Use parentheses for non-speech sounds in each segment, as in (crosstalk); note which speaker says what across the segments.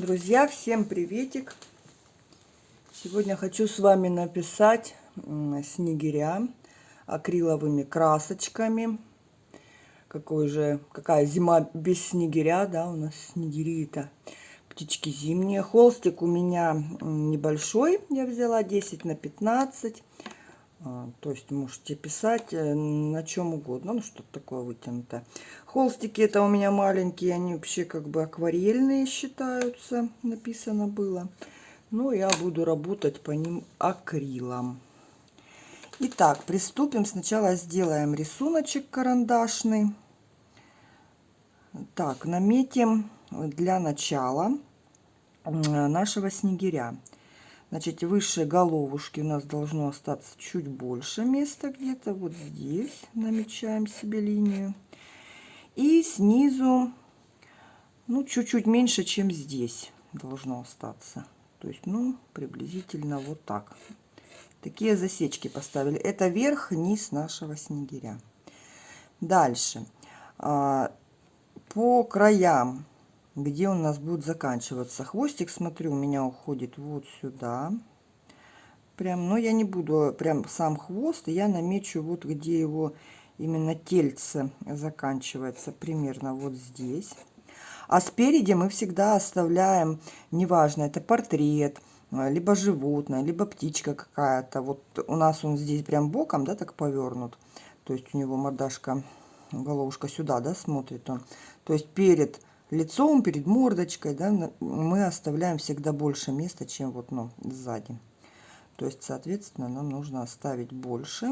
Speaker 1: Друзья, всем приветик! Сегодня хочу с вами написать снегиря акриловыми красочками. Какой же, какая зима без снегиря, да, у нас снегири-то птички зимние. Холстик у меня небольшой, я взяла 10 на 15. А, то есть можете писать э, на чем угодно, ну что-то такое вытянутое. Холстики это у меня маленькие, они вообще как бы акварельные считаются, написано было. Но я буду работать по ним акрилом. Итак, приступим. Сначала сделаем рисуночек карандашный. Так, наметим для начала нашего снегиря. Значит, выше головушки у нас должно остаться чуть больше места где-то. Вот здесь намечаем себе линию. И снизу, ну, чуть-чуть меньше, чем здесь должно остаться. То есть, ну, приблизительно вот так. Такие засечки поставили. Это верх, низ нашего снегиря. Дальше. А, по краям где у нас будет заканчиваться. Хвостик, смотрю, у меня уходит вот сюда. Прям, но я не буду прям сам хвост, я намечу вот где его именно тельце заканчивается, примерно вот здесь. А спереди мы всегда оставляем, неважно, это портрет, либо животное, либо птичка какая-то. Вот у нас он здесь прям боком, да, так повернут. То есть у него мордашка, головушка сюда, да, смотрит он. То есть перед лицом, перед мордочкой, да, мы оставляем всегда больше места, чем вот, ну, сзади. То есть, соответственно, нам нужно оставить больше.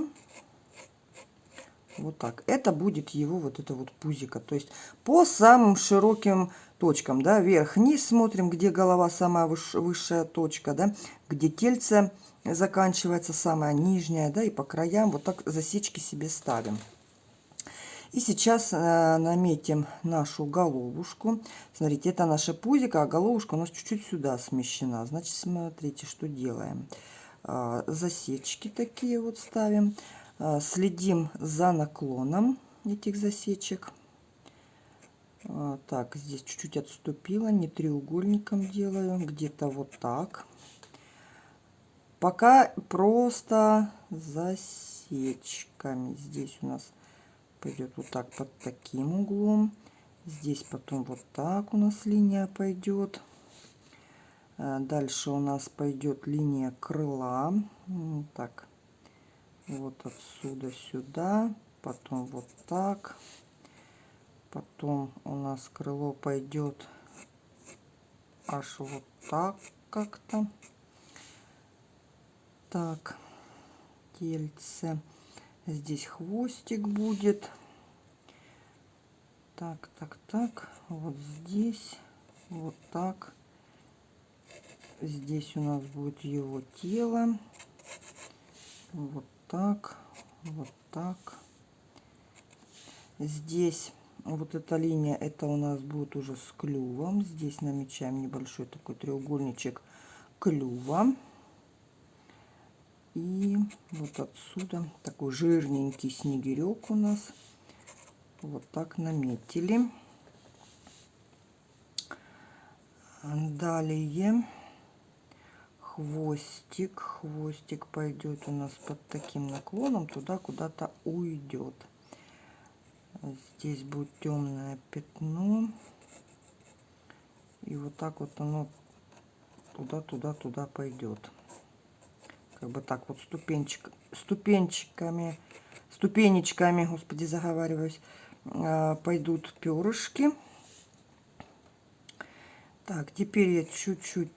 Speaker 1: Вот так. Это будет его вот это вот пузико. То есть по самым широким точкам, да, вверх-вниз смотрим, где голова самая выш высшая точка, да, где тельце заканчивается самая нижняя, да, и по краям вот так засечки себе ставим. И сейчас э, наметим нашу головушку. Смотрите, это наша пузика, а головушка у нас чуть-чуть сюда смещена. Значит, смотрите, что делаем. Э, засечки такие вот ставим. Э, следим за наклоном этих засечек. Э, так, здесь чуть-чуть отступила, не треугольником делаю, где-то вот так. Пока просто засечками. Здесь у нас пойдет вот так под таким углом. Здесь потом вот так у нас линия пойдет. Э, дальше у нас пойдет линия крыла. Так, вот отсюда сюда. Потом вот так. Потом у нас крыло пойдет аж вот так как-то. Так, тельце. Здесь хвостик будет. Так, так, так. Вот здесь. Вот так. Здесь у нас будет его тело. Вот так. Вот так. Здесь вот эта линия, это у нас будет уже с клювом. Здесь намечаем небольшой такой треугольничек клюва. И вот отсюда такой жирненький снегирек у нас. Вот так наметили. Далее хвостик. Хвостик пойдет у нас под таким наклоном туда куда-то уйдет. Здесь будет темное пятно. И вот так вот оно туда-туда-туда пойдет как бы так вот ступенчик, ступенчиками, ступенечками, господи, заговариваюсь, а, пойдут перышки. Так, теперь я чуть-чуть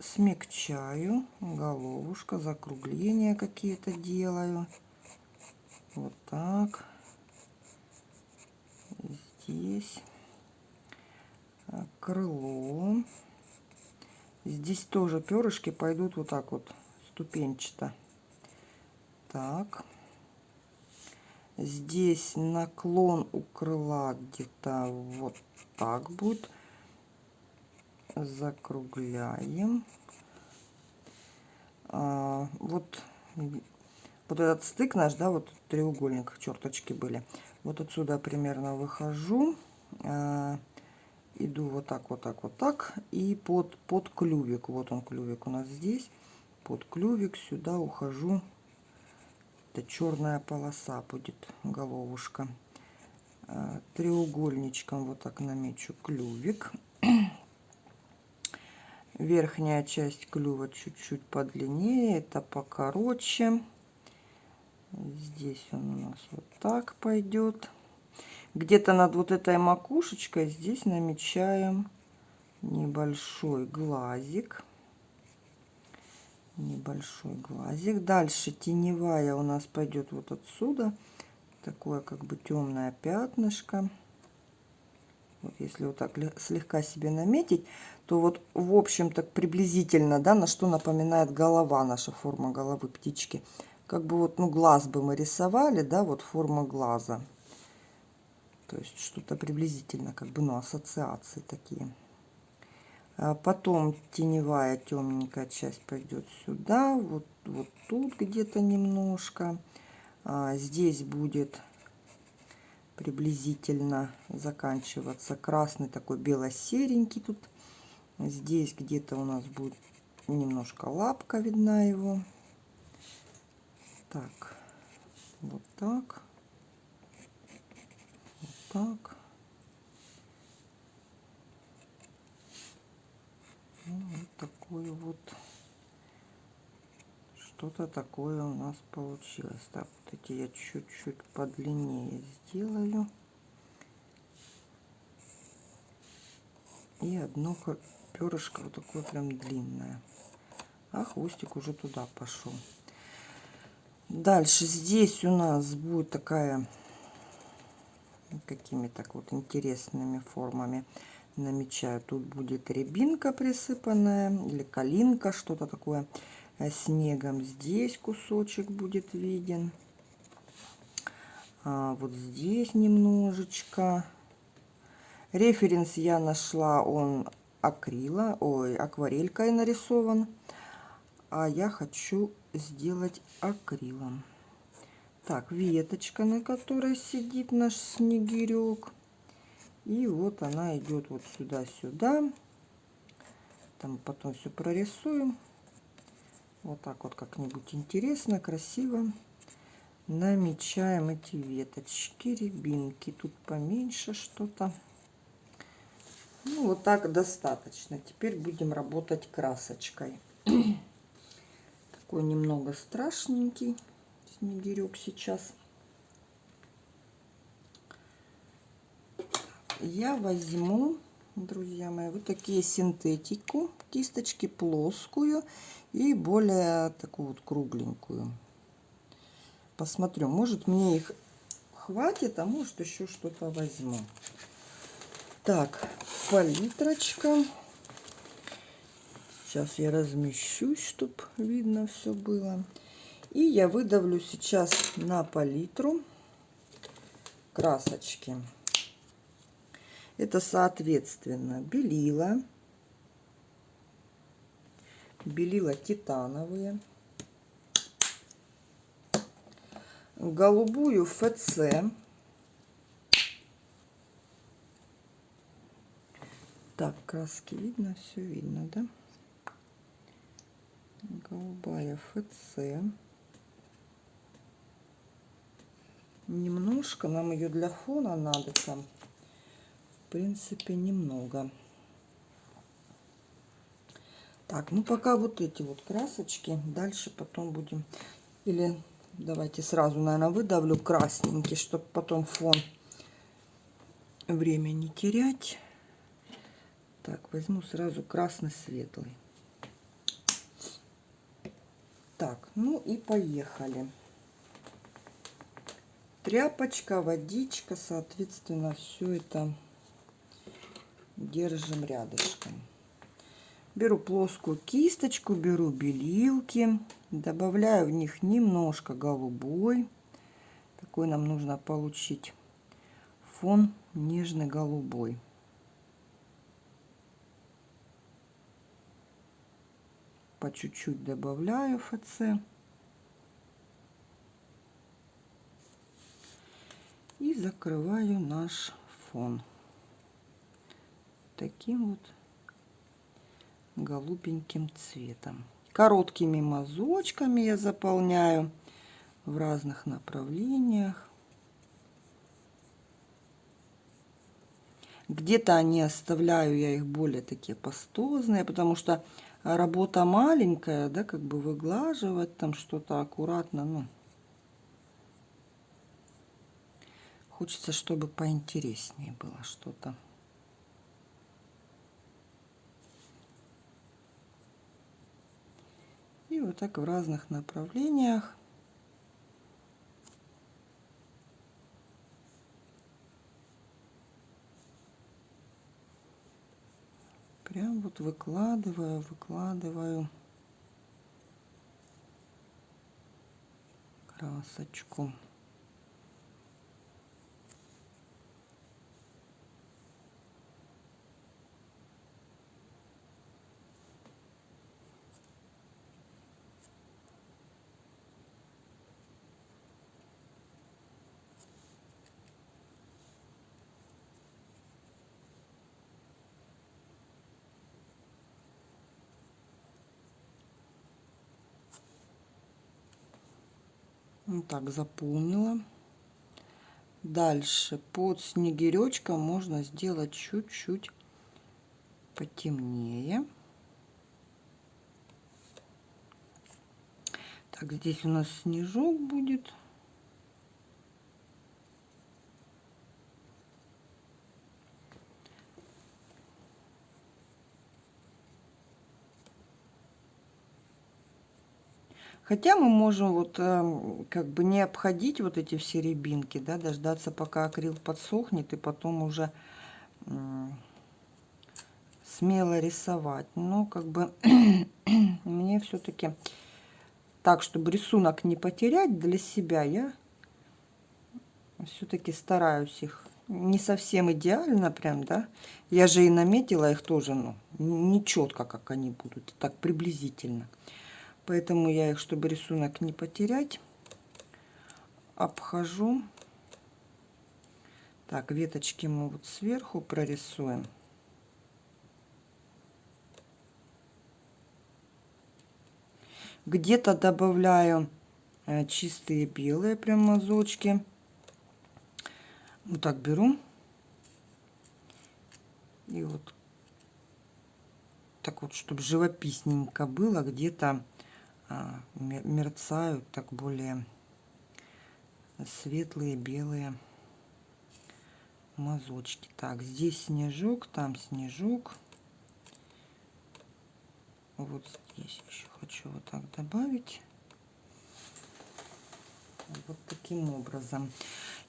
Speaker 1: смягчаю головушка, закругления какие-то делаю. Вот так. Здесь крыло. Здесь тоже перышки пойдут вот так вот ступенчато. Так. Здесь наклон у крыла где-то вот так будет. Закругляем. А, вот, вот этот стык наш, да, вот треугольник, черточки были. Вот отсюда примерно выхожу. А, иду вот так, вот так, вот так. И под, под клювик, вот он клювик у нас здесь. Под клювик сюда ухожу. Это черная полоса будет, головушка. А, треугольничком вот так намечу клювик. (clears throat) Верхняя часть клюва чуть-чуть подлиннее, это покороче. Здесь он у нас вот так пойдет где-то над вот этой макушечкой здесь намечаем небольшой глазик небольшой глазик. Дальше теневая у нас пойдет вот отсюда. Такое как бы темное пятнышко. Вот если вот так слегка себе наметить то вот в общем так приблизительно да на что напоминает голова наша форма головы птички. Как бы вот ну глаз бы мы рисовали да вот форма глаза. То есть что-то приблизительно, как бы, ну, ассоциации такие. А потом теневая темненькая часть пойдет сюда, вот, вот тут где-то немножко. А здесь будет приблизительно заканчиваться красный такой бело-серенький тут. Здесь где-то у нас будет немножко лапка видна его. Так, вот так так. Ну, вот такое вот что-то такое у нас получилось. Так, вот эти я чуть-чуть подлиннее сделаю. И одно перышко вот такое прям длинное. А хвостик уже туда пошел. Дальше здесь у нас будет такая какими так вот интересными формами намечаю. Тут будет рябинка присыпанная или калинка, что-то такое э, снегом. Здесь кусочек будет виден. А вот здесь немножечко. Референс я нашла, он акрила, ой, акварелькой нарисован. А я хочу сделать акрилом. Так, веточка, на которой сидит наш снегирек. И вот она идет вот сюда-сюда. Там потом все прорисуем. Вот так вот как-нибудь интересно, красиво. Намечаем эти веточки, рябинки. Тут поменьше что-то. Ну, вот так достаточно. Теперь будем работать красочкой. Такой немного страшненький снегирек сейчас. Я возьму, друзья мои, вот такие синтетику, кисточки плоскую и более такую вот кругленькую. Посмотрю, может мне их хватит, а может еще что-то возьму. Так, палитрочка. Сейчас я размещусь, чтобы видно все было. И я выдавлю сейчас на палитру красочки. Это соответственно белила, белила титановые, голубую ФЦ, так, краски видно, все видно, да? Голубая ФЦ. немножко нам ее для фона надо там в принципе немного. Так ну пока вот эти вот красочки. Дальше потом будем или давайте сразу наверное выдавлю красненький чтобы потом фон время не терять. Так возьму сразу красный светлый так ну и поехали. Тряпочка, водичка, соответственно, все это держим рядышком. Беру плоскую кисточку, беру белилки, добавляю в них немножко голубой. Такой нам нужно получить фон нежный голубой. По чуть-чуть добавляю ФЦ. и закрываю наш фон. Таким вот голубеньким цветом. Короткими мазочками я заполняю в разных направлениях. Где-то они оставляю, я их более такие пастозные, потому что работа маленькая, да, как бы выглаживать там что-то аккуратно, ну, хочется, чтобы поинтереснее было что-то. И вот так в разных направлениях. Прям вот выкладываю, выкладываю красочку. Вот так заполнила. Дальше под снегиречком можно сделать чуть-чуть потемнее. Так, здесь у нас снежок будет. Хотя мы можем вот эм, как бы не обходить вот эти все рябинки, да, дождаться, пока акрил подсохнет, и потом уже смело рисовать. Но как бы (clears throat) мне все-таки так, чтобы рисунок не потерять для себя, я все-таки стараюсь их не совсем идеально прям, да. Я же и наметила их тоже, ну, не четко, как они будут, так приблизительно. Поэтому я их, чтобы рисунок не потерять, обхожу. Так, веточки мы вот сверху прорисуем. Где-то добавляю э, чистые белые прям мазочки. Вот так беру. И вот так вот, чтобы живописненько было, где-то мерцают так более светлые белые мазочки. Так, здесь снежок, там снежок. Вот здесь еще хочу вот так добавить. Вот таким образом.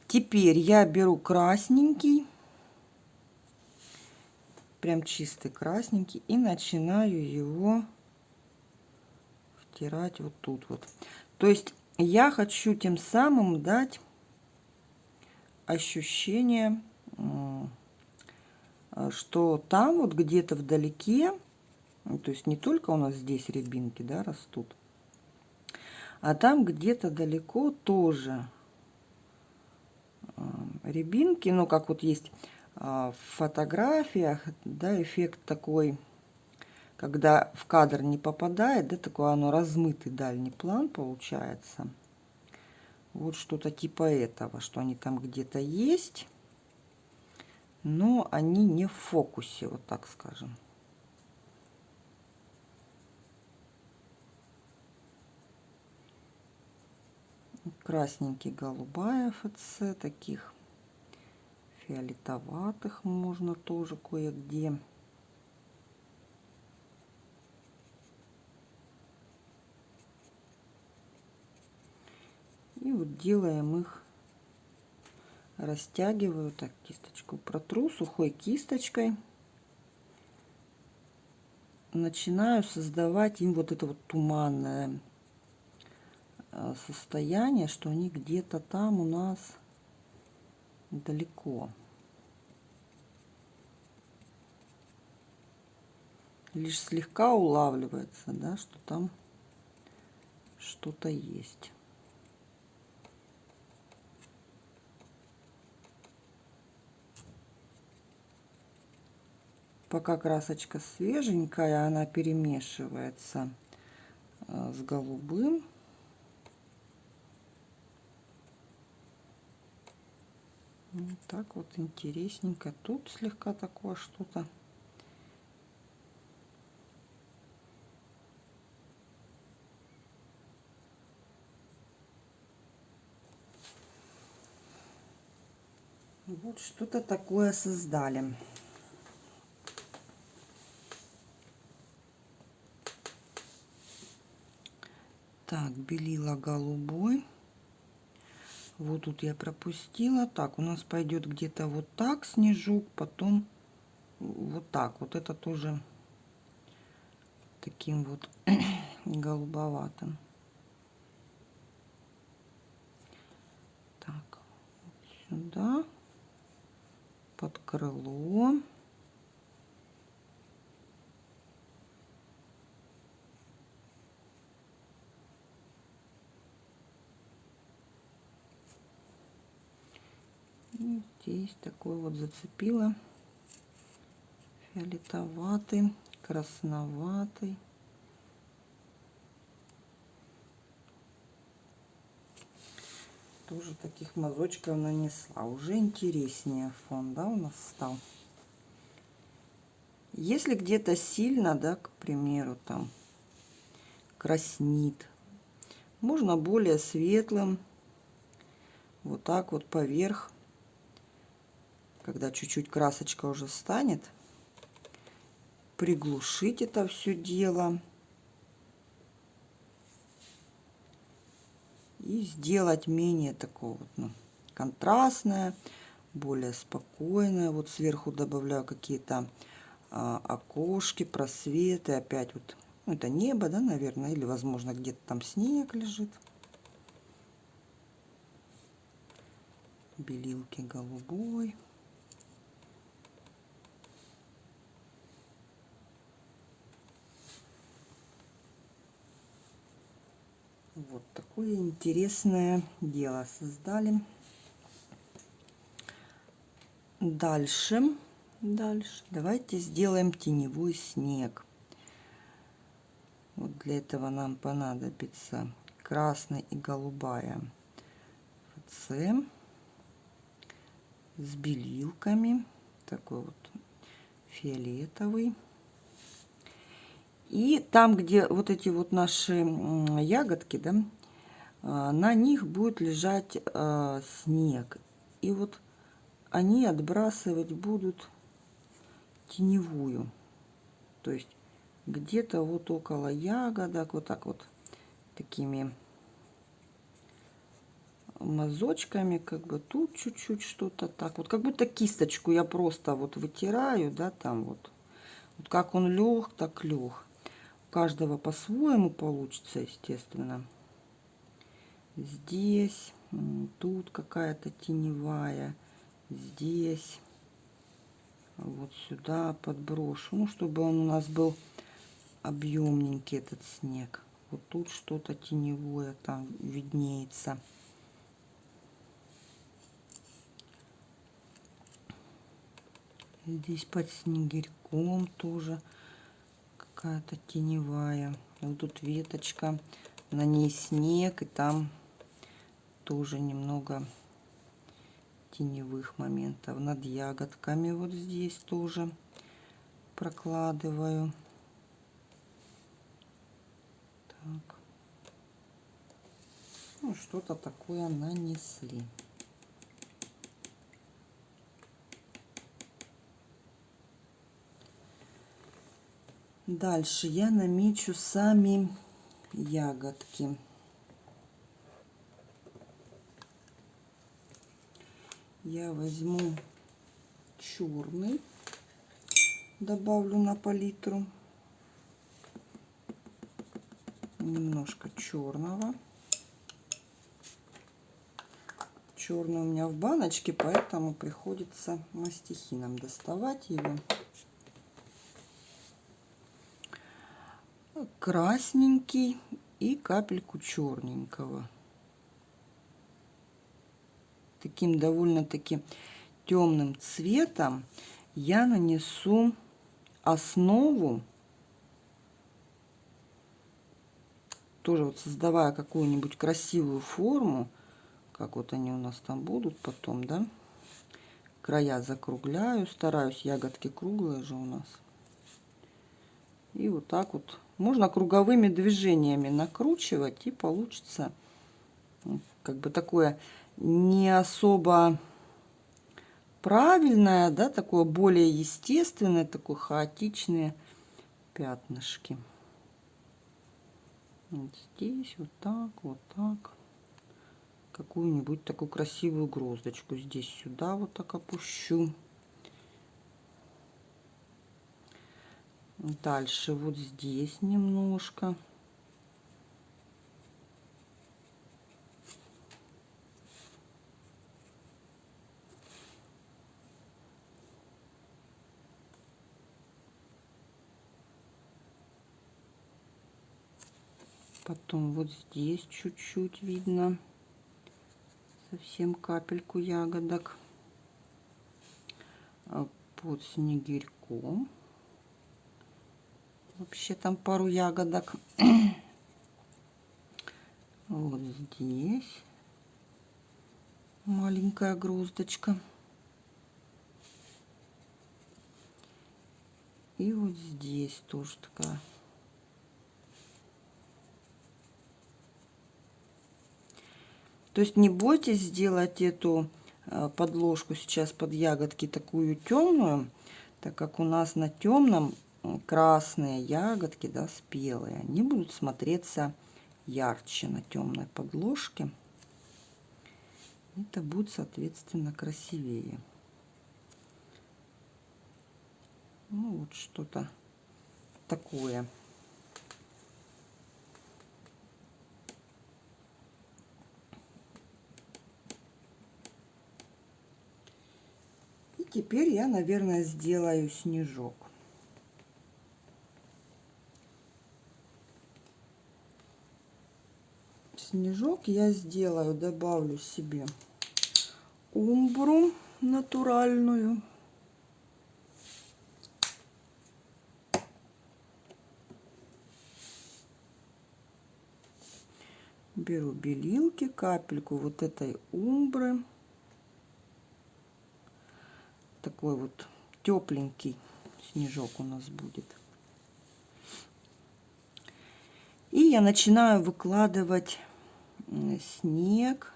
Speaker 1: Теперь я беру красненький, прям чистый красненький, и начинаю его стирать вот тут вот. То есть я хочу тем самым дать ощущение, что там вот где-то вдалеке, ну, то есть не только у нас здесь рябинки да, растут, а там где-то далеко тоже рябинки, ну как вот есть а, в фотографиях, да, эффект такой когда в кадр не попадает, да, такое оно размытый дальний план получается. Вот что-то типа этого, что они там где-то есть, но они не в фокусе, вот так скажем. Красненький, голубая ФЦ, таких фиолетоватых можно тоже кое-где. И вот делаем их, растягиваю, так, кисточку протру сухой кисточкой. Начинаю создавать им вот это вот туманное э, состояние, что они где-то там у нас далеко. Лишь слегка улавливается, да, что там что-то есть. Пока красочка свеженькая, она перемешивается э, с голубым. Вот так вот интересненько. Тут слегка такое что-то. Вот что-то такое создали. Так, белила голубой. Вот тут я пропустила. Так, у нас пойдет где-то вот так снежок, потом вот так. Вот это тоже таким вот (clears throat) голубоватым. Так, сюда под крыло. Здесь такой вот зацепила фиолетоватый, красноватый. тоже таких мазочков нанесла. Уже интереснее фон, да, у нас стал. Если где-то сильно, да, к примеру, там краснит, можно более светлым, вот так вот поверх, когда чуть-чуть красочка уже станет, приглушить это все дело. и сделать менее такого вот, ну, контрастное, более спокойное. Вот сверху добавляю какие-то а, окошки, просветы. Опять вот, ну, это небо, да, наверное, или, возможно, где-то там снег лежит. Белилки голубой. Вот такое интересное дело создали. Дальше, дальше давайте сделаем теневой снег. Вот для этого нам понадобится красная и голубая ФЦ с белилками, такой вот фиолетовый. И там, где вот эти вот наши ягодки, да, а, на них будет лежать а, снег. И вот они отбрасывать будут теневую. То есть где-то вот около ягодок, вот так вот, такими мазочками, как бы тут чуть-чуть что-то так. Вот как будто кисточку я просто вот вытираю, да, там вот. Вот как он лег, так лег каждого по-своему получится, естественно. Здесь, тут какая-то теневая, здесь, вот сюда подброшу, ну, чтобы он у нас был объемненький, этот снег. Вот тут что-то теневое там виднеется. Здесь под снегирьком тоже какая-то теневая. Вот тут веточка, на ней снег, и там тоже немного теневых моментов. Над ягодками вот здесь тоже прокладываю. Так. Ну, что-то такое нанесли. Дальше я намечу сами ягодки. Я возьму черный, добавлю на палитру. Немножко черного. Черный у меня в баночке, поэтому приходится мастихином доставать его. Красненький и капельку черненького. Таким довольно-таки темным цветом я нанесу основу, тоже вот создавая какую-нибудь красивую форму, как вот они у нас там будут потом, да, края закругляю, стараюсь, ягодки круглые же у нас. И вот так вот можно круговыми движениями накручивать и получится как бы такое не особо правильное, да, такое более естественное, такое хаотичные пятнышки. Вот здесь вот так, вот так. Какую-нибудь такую красивую гроздочку здесь сюда вот так опущу. Дальше вот здесь немножко. Потом вот здесь чуть-чуть видно. Совсем капельку ягодок. А под снегирьком. Вообще там пару ягодок. (clears throat) Вот здесь маленькая груздочка. И вот здесь тоже такая То есть не бойтесь сделать эту э, подложку сейчас под ягодки такую темную, так как у нас на темном красные ягодки, да, спелые, они будут смотреться ярче на темной подложке. Это будет, соответственно, красивее. Ну, вот что-то такое. теперь я, наверное, сделаю снежок. Снежок я сделаю, добавлю себе умбру натуральную. Беру белилки, капельку вот этой умбры такой вот тепленький снежок у нас будет. И я начинаю выкладывать снег.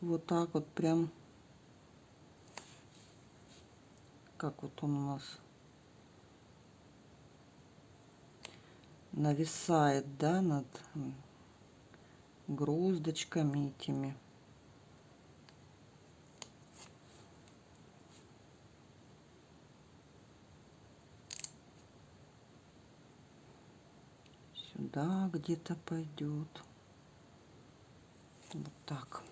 Speaker 1: Вот так вот прям. Как вот он у нас нависает, да, над гроздочками этими. сюда где-то пойдет. Вот так.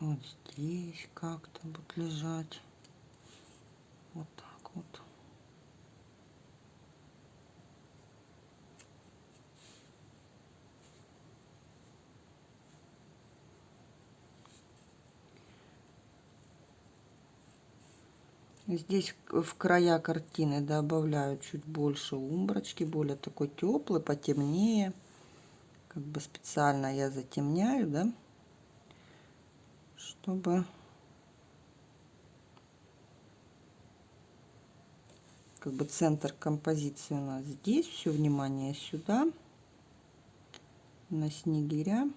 Speaker 1: Вот здесь как-то будет лежать. Вот так вот. Здесь в края картины добавляю чуть больше умброчки, более такой теплый, потемнее. Как бы специально я затемняю, да, чтобы как бы центр композиции у нас здесь. Все внимание сюда, на снегиря.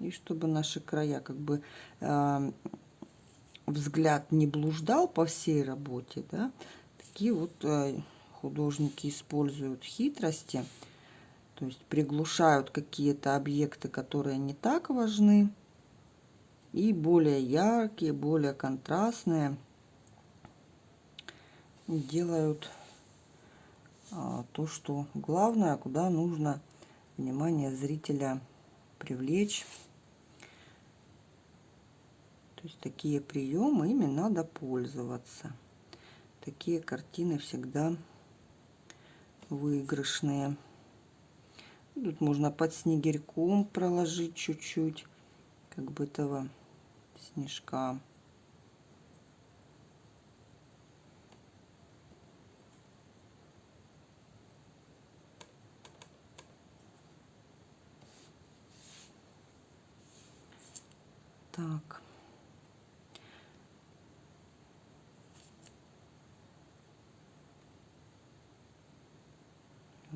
Speaker 1: И чтобы наши края как бы э, взгляд не блуждал по всей работе, да, такие вот э, художники используют хитрости, то есть приглушают какие-то объекты, которые не так важны, и более яркие, более контрастные делают а, то, что главное, куда нужно внимание зрителя привлечь есть такие приемы, ими надо пользоваться. Такие картины всегда выигрышные. Тут можно под снегирьком проложить чуть-чуть, как бы этого снежка. Так.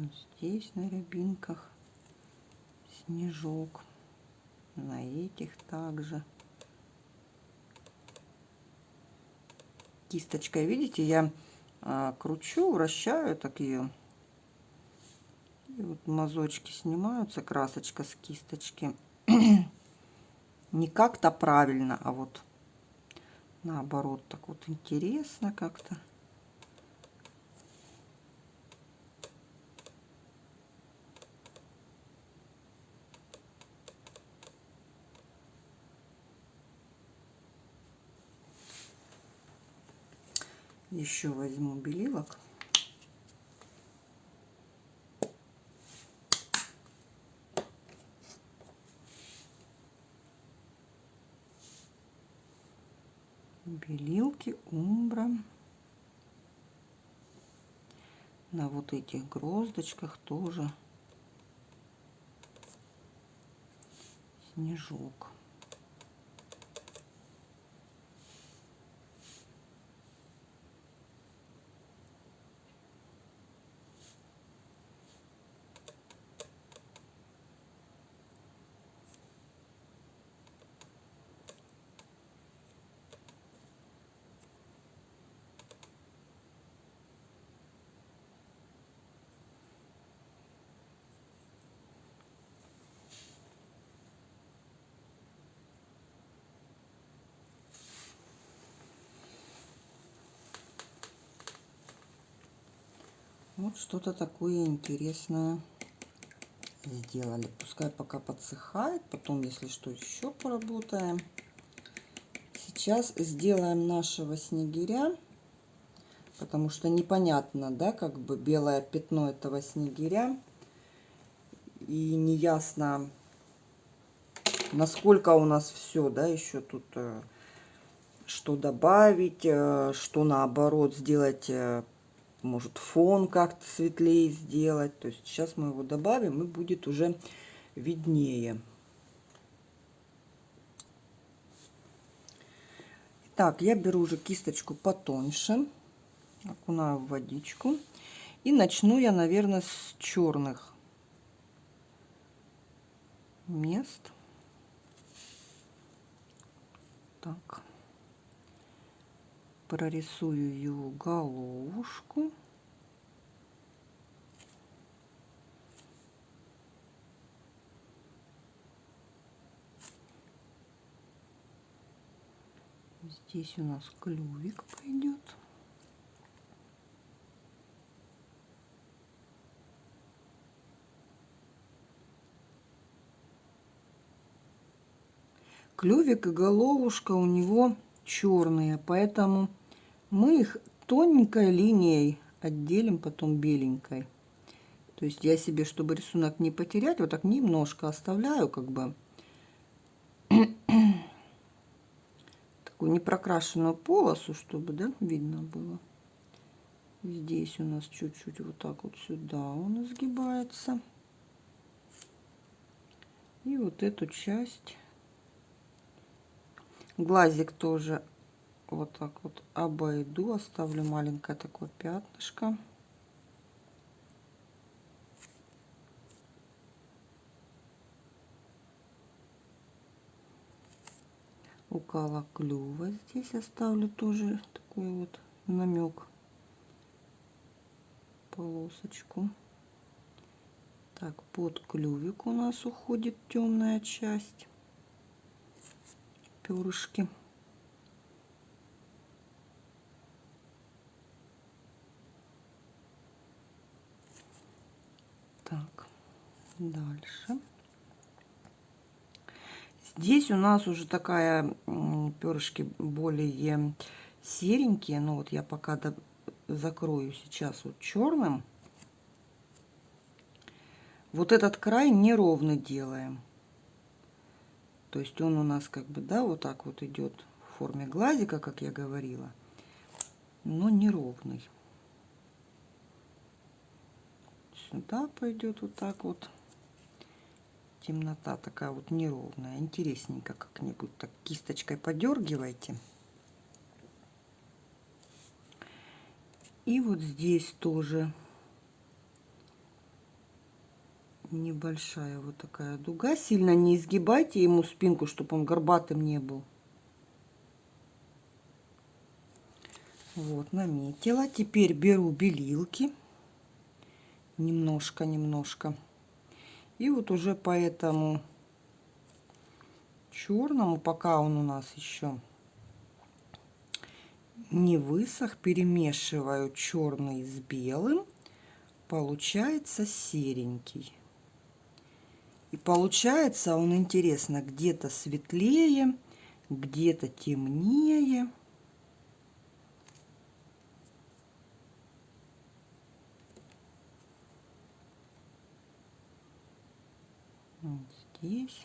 Speaker 1: Вот здесь на рябинках снежок. На этих также. Кисточкой, видите, я а, кручу, вращаю так ее. И вот мазочки снимаются, красочка с кисточки. (clears throat) не как-то правильно, а вот наоборот, так вот интересно как-то. Еще возьму белилок. белилки умбра на вот этих гроздочках тоже снежок Вот что-то такое интересное сделали. Пускай пока подсыхает, потом, если что, еще поработаем. Сейчас сделаем нашего снегиря, потому что непонятно, да, как бы белое пятно этого снегиря. И неясно, насколько у нас все, да, еще тут э, что добавить, э, что наоборот сделать э, может фон как-то светлее сделать. То есть сейчас мы его добавим и будет уже виднее. Так, я беру уже кисточку потоньше, окунаю в водичку. И начну я, наверное, с черных мест. Так прорисую его головушку. Здесь у нас клювик пойдет. Клювик и головушка у него черные, поэтому мы их тоненькой линией отделим потом беленькой. То есть я себе, чтобы рисунок не потерять, вот так немножко оставляю, как бы (clears throat) такую непрокрашенную полосу, чтобы, да, видно было. Здесь у нас чуть-чуть вот так вот сюда он изгибается. И вот эту часть глазик тоже вот так вот обойду, оставлю маленькое такое пятнышко. Около клюва здесь оставлю тоже такой вот намек, полосочку. Так, под клювик у нас уходит темная часть, перышки. Так, дальше. Здесь у нас уже такая перышки более серенькие. Но вот я пока закрою сейчас вот черным. Вот этот край неровно делаем. То есть он у нас как бы, да, вот так вот идет в форме глазика, как я говорила, но неровный. Сюда пойдет вот так вот. Темнота такая вот неровная. Интересненько как-нибудь так кисточкой подергивайте. И вот здесь тоже небольшая вот такая дуга. Сильно не изгибайте ему спинку, чтобы он горбатым не был. Вот, наметила. Теперь беру белилки. Немножко, немножко. И вот уже по этому черному, пока он у нас еще не высох, перемешиваю черный с белым, получается серенький. И получается он интересно где-то светлее, где-то темнее. Вот здесь.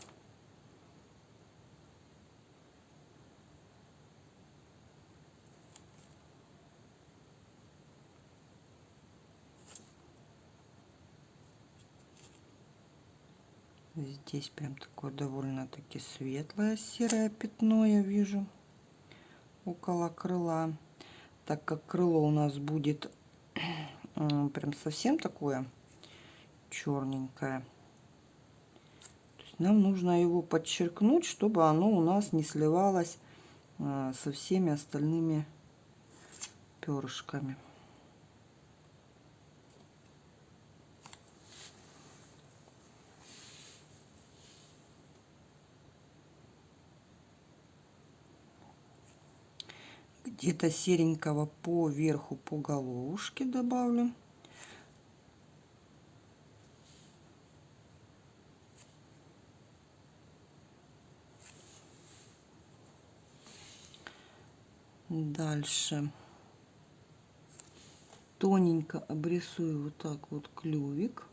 Speaker 1: Здесь прям такое довольно-таки светлое серое пятно я вижу около крыла. Так как крыло у нас будет (clears throat) прям совсем такое черненькое, нам нужно его подчеркнуть, чтобы оно у нас не сливалось а, со всеми остальными перышками. где-то серенького по верху по головушке добавлю дальше тоненько обрисую вот так вот клювик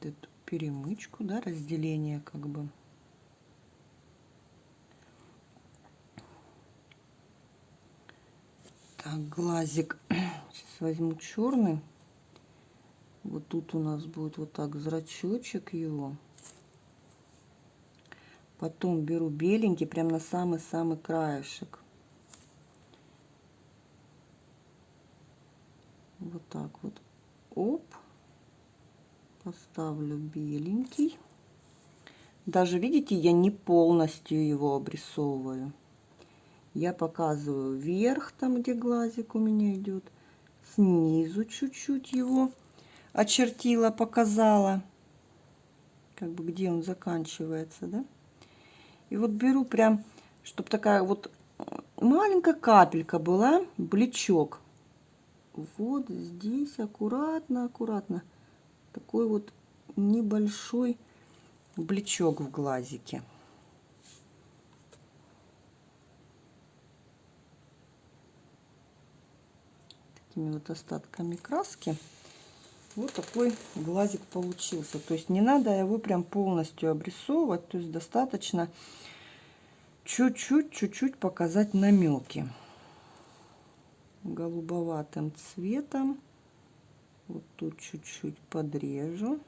Speaker 1: эту перемычку, да, разделение как бы. Так, глазик. (clears throat) Сейчас возьму черный. Вот тут у нас будет вот так зрачочек его. Потом беру беленький, прям на самый-самый краешек. Вот так вот. Оп поставлю беленький. Даже, видите, я не полностью его обрисовываю. Я показываю вверх, там, где глазик у меня идет. Снизу чуть-чуть его очертила, показала. Как бы, где он заканчивается, да? И вот беру прям, чтобы такая вот маленькая капелька была, блечок. Вот здесь аккуратно, аккуратно такой вот небольшой блечок в глазике. Такими вот остатками краски. Вот такой глазик получился. То есть не надо его прям полностью обрисовывать. То есть достаточно чуть-чуть, чуть-чуть показать намеки голубоватым цветом вот тут чуть-чуть подрежу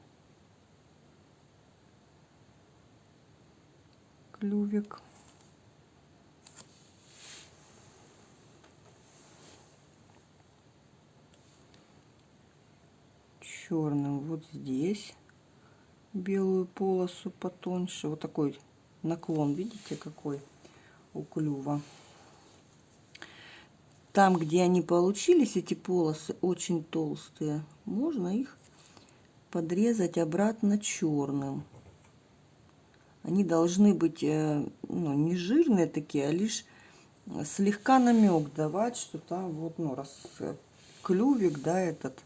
Speaker 1: клювик. Черным вот здесь белую полосу потоньше. Вот такой наклон видите какой у клюва. Там, где они получились, эти полосы очень толстые, можно их подрезать обратно черным. Они должны быть э, ну, не жирные такие, а лишь слегка намек давать, что там вот, ну, раз э, клювик, да, этот,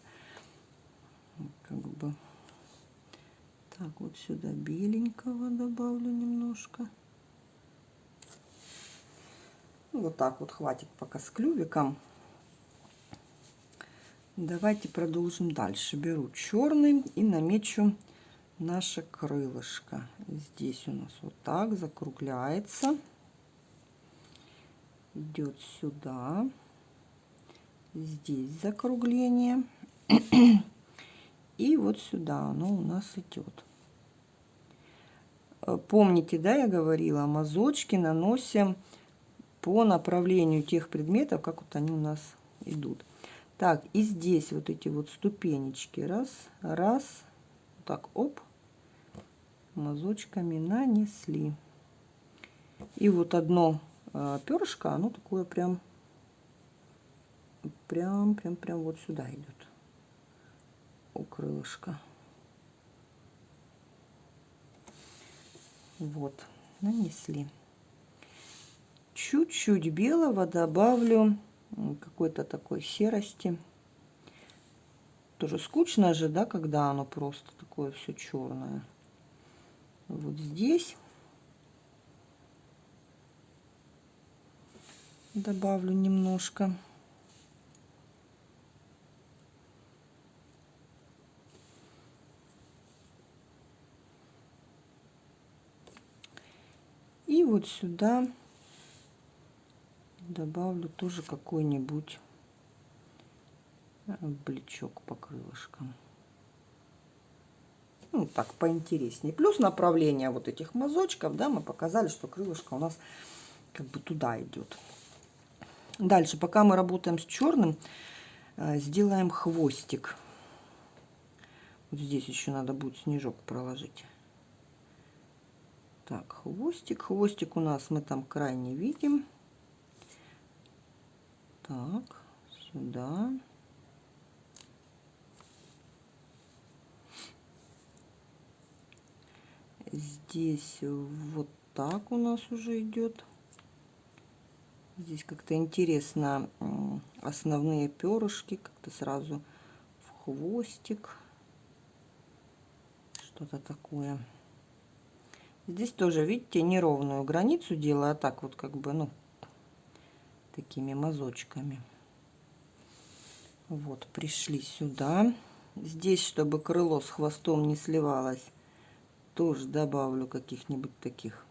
Speaker 1: как бы, так, вот сюда беленького добавлю немножко. Ну, вот так вот хватит пока с клювиком. Давайте продолжим дальше. Беру черный и намечу наше крылышко. Здесь у нас вот так закругляется. Идет сюда. Здесь закругление. (clears throat) И вот сюда оно у нас идет. Э, помните, да, я говорила, мазочки наносим по направлению тех предметов, как вот они у нас идут. Так, и здесь вот эти вот ступенечки. Раз, раз. Так, оп. Мазочками нанесли. И вот одно э, перышко, оно такое прям, прям, прям, прям вот сюда идет. У крылышка. Вот, нанесли. Чуть-чуть белого добавлю какой-то такой серости. Тоже скучно же, да, когда оно просто такое все черное. Вот здесь добавлю немножко. И вот сюда добавлю тоже какой-нибудь э, бличок по крылышкам. Ну, так, поинтереснее. Плюс направление вот этих мазочков, да, мы показали, что крылышко у нас как бы туда идет. Дальше, пока мы работаем с черным, э, сделаем хвостик. Вот здесь еще надо будет снежок проложить. Так, хвостик. Хвостик у нас мы там крайне видим. Так, сюда. Здесь вот так у нас уже идет. Здесь как-то интересно основные перышки как-то сразу в хвостик. Что-то такое. Здесь тоже, видите, неровную границу делаю, а так вот как бы, ну, такими мазочками. Вот, пришли сюда. Здесь, чтобы крыло с хвостом не сливалось, тоже добавлю каких-нибудь таких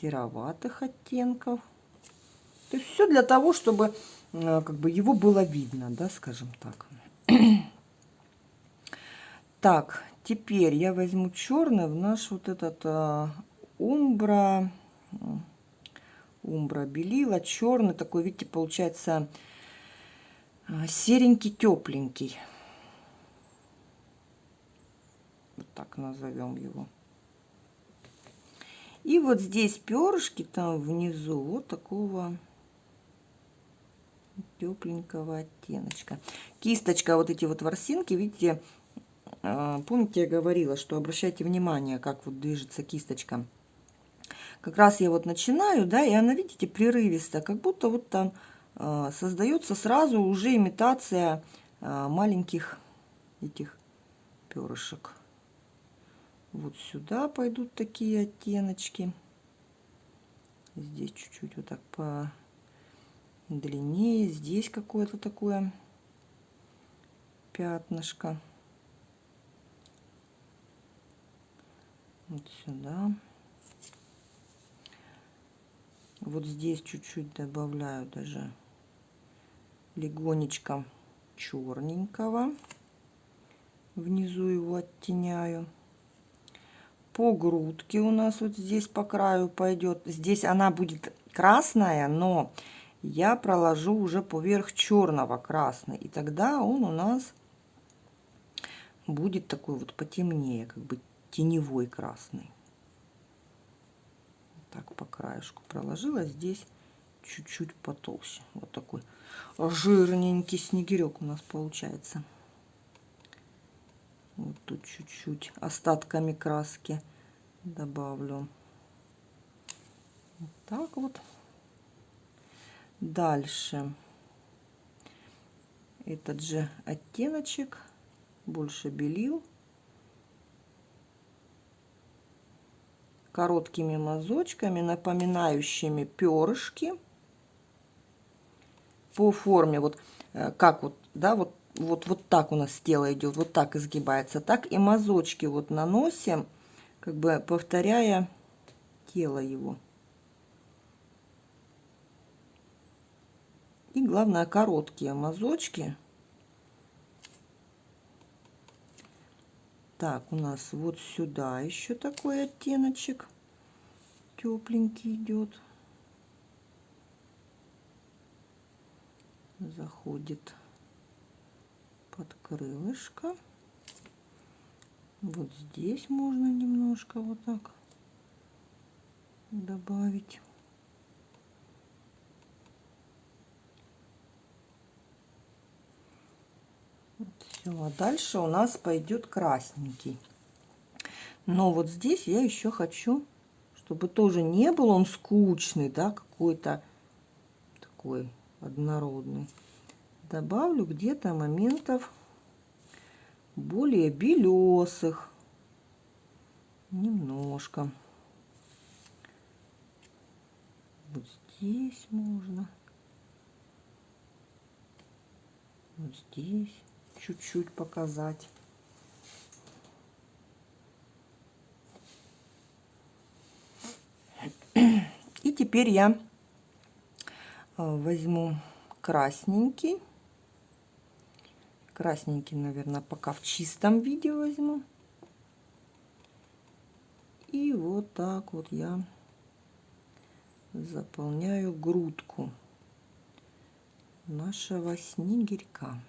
Speaker 1: сероватых оттенков. То есть все для того, чтобы э, как бы его было видно, да, скажем так. (clears throat) так, теперь я возьму черный в наш вот этот а, умбра умбра белила, черный такой, видите, получается а, серенький, тепленький. Вот так назовем его. И вот здесь перышки там внизу вот такого тепленького оттеночка. Кисточка, вот эти вот ворсинки, видите, помните, я говорила, что обращайте внимание, как вот движется кисточка как раз я вот начинаю, да, и она, видите, прерывисто, как будто вот там э, создается сразу уже имитация э, маленьких этих перышек. Вот сюда пойдут такие оттеночки. Здесь чуть-чуть вот так по длиннее. Здесь какое-то такое пятнышко. Вот сюда. Вот здесь чуть-чуть добавляю даже легонечко черненького. Внизу его оттеняю. По грудке у нас вот здесь по краю пойдет. Здесь она будет красная, но я проложу уже поверх черного красный. И тогда он у нас будет такой вот потемнее, как бы теневой красный так по краешку проложила. Здесь чуть-чуть потолще. Вот такой жирненький снегирек у нас получается. Вот тут чуть-чуть остатками краски добавлю. Вот так вот. Дальше этот же оттеночек, больше белил. Короткими мазочками, напоминающими перышки по форме. Вот э, как вот, да, вот, вот, вот так у нас тело идет, вот так изгибается. Так и мазочки вот наносим, как бы повторяя тело его. И главное, короткие мазочки. Так, у нас вот сюда еще такой оттеночек тепленький идет. Заходит под крылышко. Вот здесь можно немножко вот так добавить. Все, дальше у нас пойдет красненький. Но вот здесь я еще хочу, чтобы тоже не был он скучный, да, какой-то такой однородный. Добавлю где-то моментов более белесых. Немножко. Вот здесь можно. Вот здесь чуть-чуть показать. И теперь я э, возьму красненький. Красненький, наверное, пока в чистом виде возьму. И вот так вот я заполняю грудку нашего снегирька.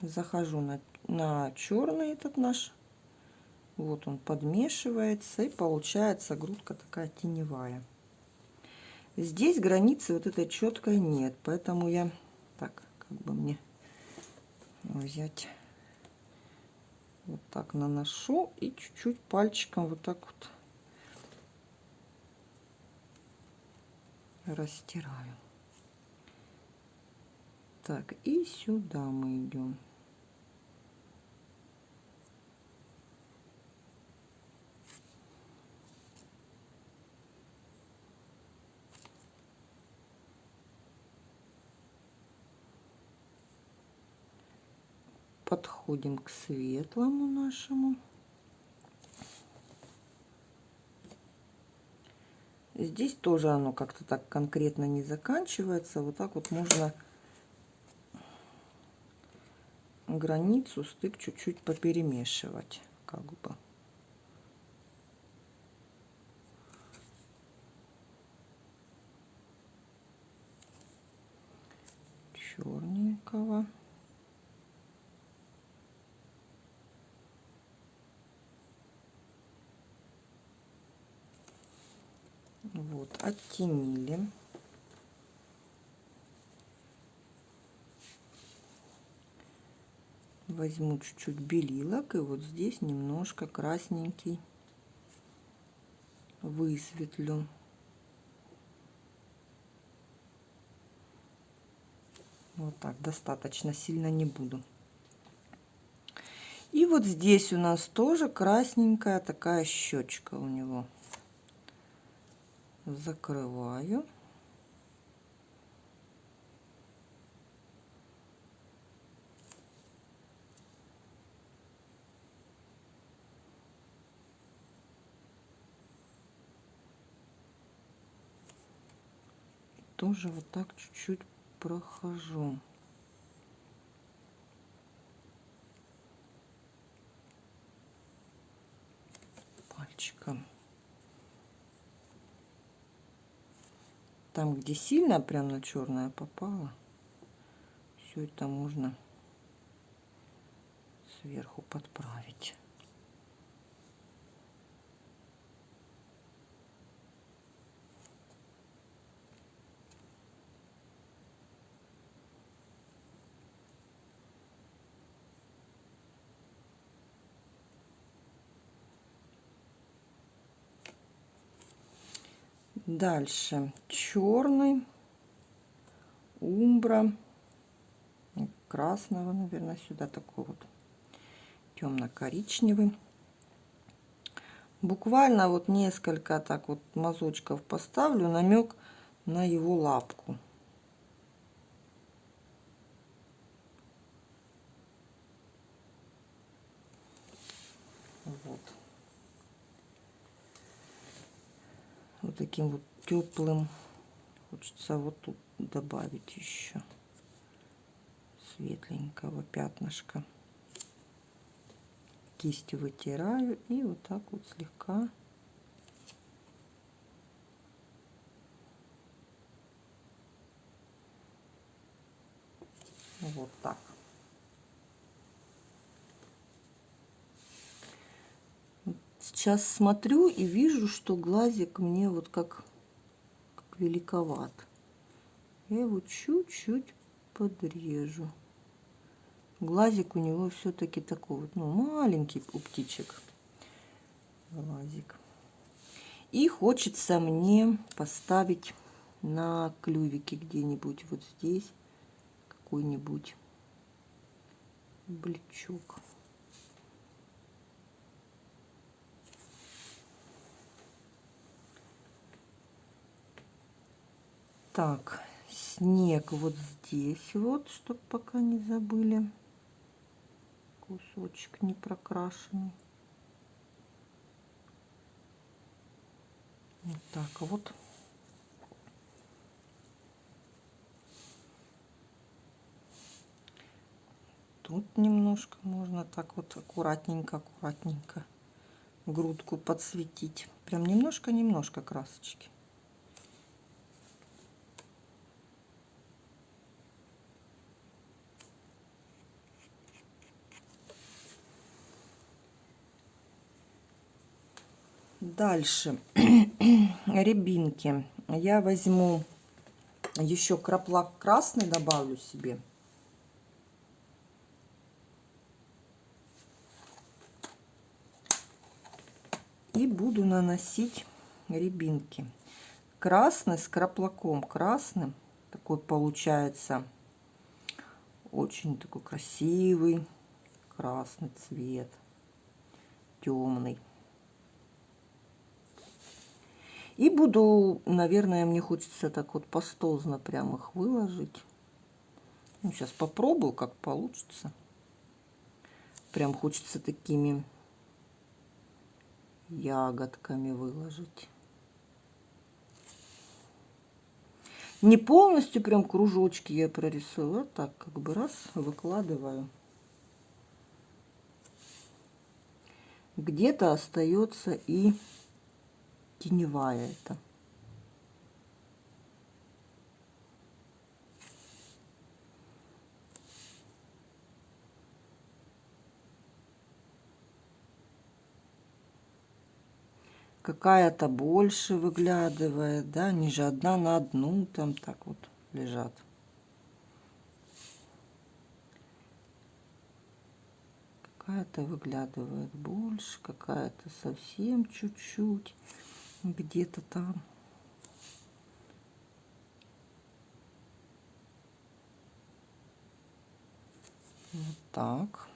Speaker 1: Захожу на, на черный этот наш. Вот он подмешивается и получается грудка такая теневая. Здесь границы вот этой четкой нет, поэтому я так как бы мне взять вот так наношу и чуть-чуть пальчиком вот так вот растираю. Так, и сюда мы идем. подходим к светлому нашему. Здесь тоже оно как-то так конкретно не заканчивается. Вот так вот можно границу, стык чуть-чуть поперемешивать. Как бы. черненького. Вот, оттенили. Возьму чуть-чуть белилок и вот здесь немножко красненький высветлю. Вот так, достаточно сильно не буду. И вот здесь у нас тоже красненькая такая щечка у него закрываю. Тоже вот так чуть-чуть прохожу. пальчиком. Там, где сильно прям на черное попало, все это можно сверху подправить. Дальше черный. умбра, красного, наверное, сюда такой вот темно-коричневый. Буквально вот несколько так вот мазочков поставлю, намек на его лапку. Вот. Вот таким вот теплым. Хочется вот тут добавить еще светленького пятнышка. Кистью вытираю и вот так вот слегка вот так. Сейчас смотрю и вижу, что глазик мне вот как, как великоват. Я его чуть-чуть подрежу. Глазик у него все-таки такой вот, ну, маленький у птичек. Глазик. И хочется мне поставить на клювике где-нибудь вот здесь какой-нибудь бличок. Так, снег вот здесь вот, чтобы пока не забыли. Кусочек не прокрашенный. Вот так вот. Тут немножко можно так вот аккуратненько, аккуратненько грудку подсветить. Прям немножко-немножко красочки. Дальше (clears throat) рябинки. Я возьму еще краплак красный добавлю себе. И буду наносить рябинки. Красный с краплаком красным. Такой получается очень такой красивый красный цвет. Темный. И буду, наверное, мне хочется так вот пастозно прям их выложить. Ну, сейчас попробую, как получится. Прям хочется такими ягодками выложить. Не полностью прям кружочки я прорисую, а так как бы раз выкладываю. Где-то остается и теневая это. Какая-то больше выглядывает, да, они же одна на одну там так вот лежат. Какая-то выглядывает больше, какая-то совсем чуть-чуть где-то там. Вот так.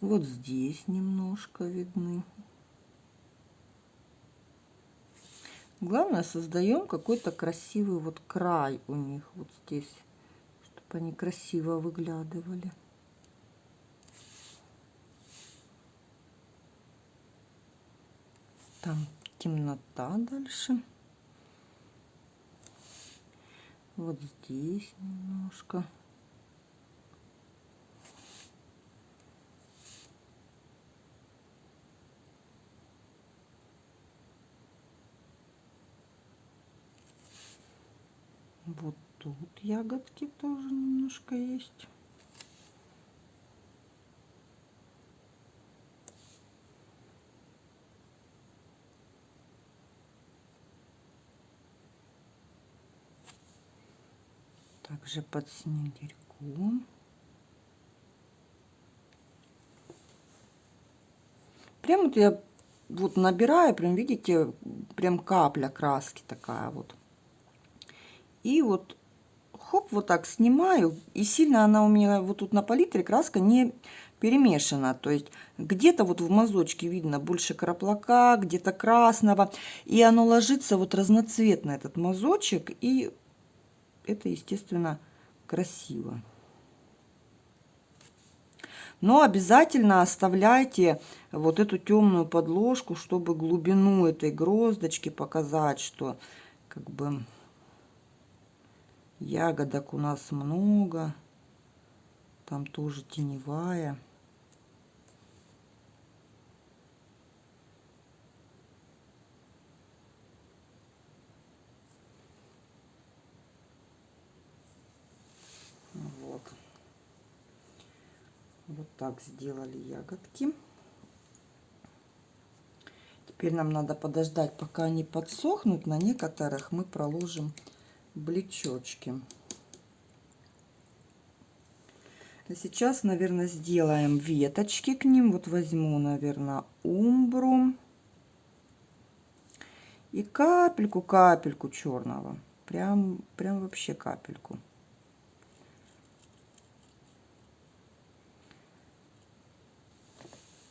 Speaker 1: Вот здесь немножко видны. Главное, создаем какой-то красивый вот край у них вот здесь, чтобы они красиво выглядывали. Там темнота дальше. Вот здесь немножко. Вот тут ягодки тоже немножко есть. Также под снегирьком. Прям вот я вот набираю, прям видите, прям капля краски такая вот. И вот хоп, вот так снимаю, и сильно она у меня вот тут на палитре краска не перемешана, то есть где-то вот в мазочке видно больше краплака, где-то красного, и оно ложится вот разноцветно, этот мазочек, и это, естественно, красиво. Но обязательно оставляйте вот эту темную подложку, чтобы глубину этой гроздочки показать, что как бы ягодок у нас много. Там тоже теневая. Вот так сделали ягодки. Теперь нам надо подождать, пока они подсохнут. На некоторых мы проложим блечочки. А сейчас, наверное, сделаем веточки к ним. Вот возьму, наверное, умбру. И капельку-капельку черного. Прям, прям вообще капельку.